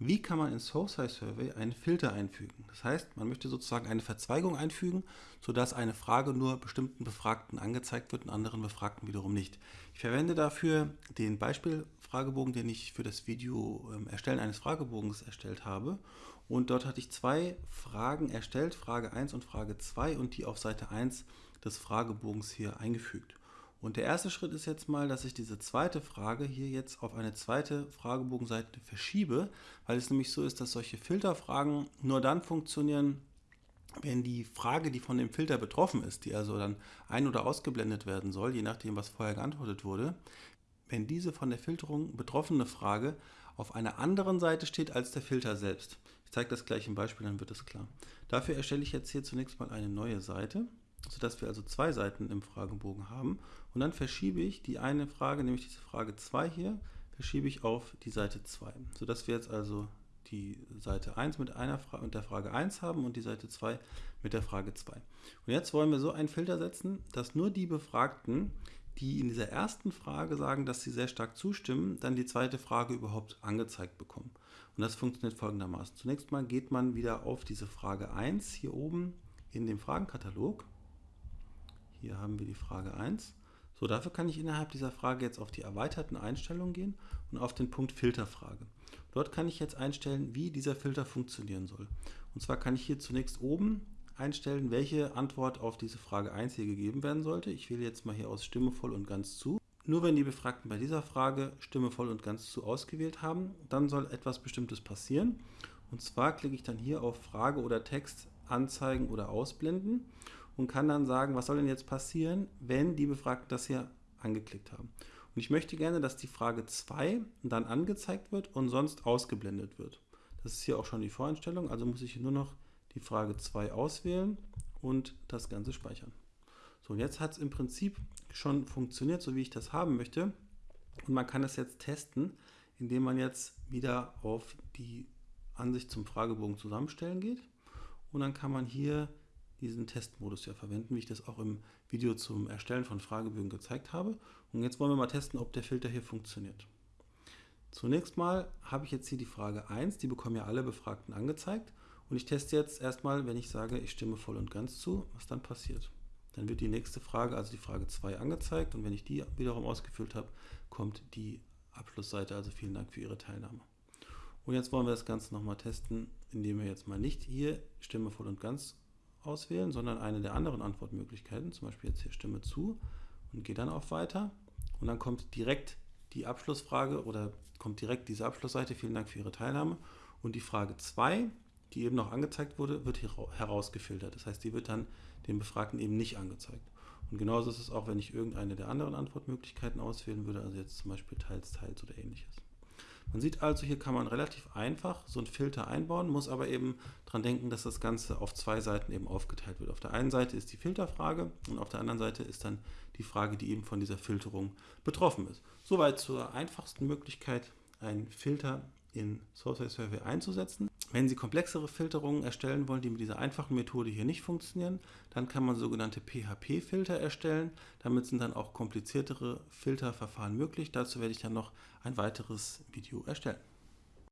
wie kann man in SourceSci Survey einen Filter einfügen. Das heißt, man möchte sozusagen eine Verzweigung einfügen, sodass eine Frage nur bestimmten Befragten angezeigt wird und anderen Befragten wiederum nicht. Ich verwende dafür den Beispielfragebogen, den ich für das Video ähm, Erstellen eines Fragebogens erstellt habe. Und dort hatte ich zwei Fragen erstellt, Frage 1 und Frage 2 und die auf Seite 1 des Fragebogens hier eingefügt. Und der erste Schritt ist jetzt mal, dass ich diese zweite Frage hier jetzt auf eine zweite Fragebogenseite verschiebe, weil es nämlich so ist, dass solche Filterfragen nur dann funktionieren, wenn die Frage, die von dem Filter betroffen ist, die also dann ein- oder ausgeblendet werden soll, je nachdem, was vorher geantwortet wurde, wenn diese von der Filterung betroffene Frage auf einer anderen Seite steht als der Filter selbst. Ich zeige das gleich im Beispiel, dann wird es klar. Dafür erstelle ich jetzt hier zunächst mal eine neue Seite sodass wir also zwei Seiten im Fragebogen haben. Und dann verschiebe ich die eine Frage, nämlich diese Frage 2 hier, verschiebe ich auf die Seite 2, sodass wir jetzt also die Seite 1 mit, einer mit der Frage 1 haben und die Seite 2 mit der Frage 2. Und jetzt wollen wir so einen Filter setzen, dass nur die Befragten, die in dieser ersten Frage sagen, dass sie sehr stark zustimmen, dann die zweite Frage überhaupt angezeigt bekommen. Und das funktioniert folgendermaßen. Zunächst mal geht man wieder auf diese Frage 1 hier oben in dem Fragenkatalog hier haben wir die Frage 1. So, dafür kann ich innerhalb dieser Frage jetzt auf die erweiterten Einstellungen gehen und auf den Punkt Filterfrage. Dort kann ich jetzt einstellen, wie dieser Filter funktionieren soll. Und zwar kann ich hier zunächst oben einstellen, welche Antwort auf diese Frage 1 hier gegeben werden sollte. Ich wähle jetzt mal hier aus Stimme voll und ganz zu. Nur wenn die Befragten bei dieser Frage Stimme voll und ganz zu ausgewählt haben, dann soll etwas Bestimmtes passieren. Und zwar klicke ich dann hier auf Frage oder Text anzeigen oder ausblenden und kann dann sagen, was soll denn jetzt passieren, wenn die Befragten das hier angeklickt haben. Und ich möchte gerne, dass die Frage 2 dann angezeigt wird und sonst ausgeblendet wird. Das ist hier auch schon die Voreinstellung, also muss ich nur noch die Frage 2 auswählen und das Ganze speichern. So, und jetzt hat es im Prinzip schon funktioniert, so wie ich das haben möchte. Und man kann es jetzt testen, indem man jetzt wieder auf die Ansicht zum Fragebogen zusammenstellen geht. Und dann kann man hier diesen Testmodus ja verwenden, wie ich das auch im Video zum Erstellen von Fragebögen gezeigt habe. Und jetzt wollen wir mal testen, ob der Filter hier funktioniert. Zunächst mal habe ich jetzt hier die Frage 1, die bekommen ja alle Befragten angezeigt. Und ich teste jetzt erstmal, wenn ich sage, ich stimme voll und ganz zu, was dann passiert. Dann wird die nächste Frage, also die Frage 2, angezeigt und wenn ich die wiederum ausgefüllt habe, kommt die Abschlussseite. Also vielen Dank für Ihre Teilnahme. Und jetzt wollen wir das Ganze nochmal testen, indem wir jetzt mal nicht hier Stimme voll und ganz auswählen, sondern eine der anderen Antwortmöglichkeiten, zum Beispiel jetzt hier Stimme zu und gehe dann auf Weiter und dann kommt direkt die Abschlussfrage oder kommt direkt diese Abschlussseite, vielen Dank für Ihre Teilnahme und die Frage 2, die eben noch angezeigt wurde, wird hier herausgefiltert. Das heißt, die wird dann dem Befragten eben nicht angezeigt. Und genauso ist es auch, wenn ich irgendeine der anderen Antwortmöglichkeiten auswählen würde, also jetzt zum Beispiel teils, teils oder ähnliches. Man sieht also, hier kann man relativ einfach so einen Filter einbauen, muss aber eben daran denken, dass das Ganze auf zwei Seiten eben aufgeteilt wird. Auf der einen Seite ist die Filterfrage und auf der anderen Seite ist dann die Frage, die eben von dieser Filterung betroffen ist. Soweit zur einfachsten Möglichkeit, einen Filter in Source Survey einzusetzen. Wenn Sie komplexere Filterungen erstellen wollen, die mit dieser einfachen Methode hier nicht funktionieren, dann kann man sogenannte PHP-Filter erstellen. Damit sind dann auch kompliziertere Filterverfahren möglich. Dazu werde ich dann noch ein weiteres Video erstellen.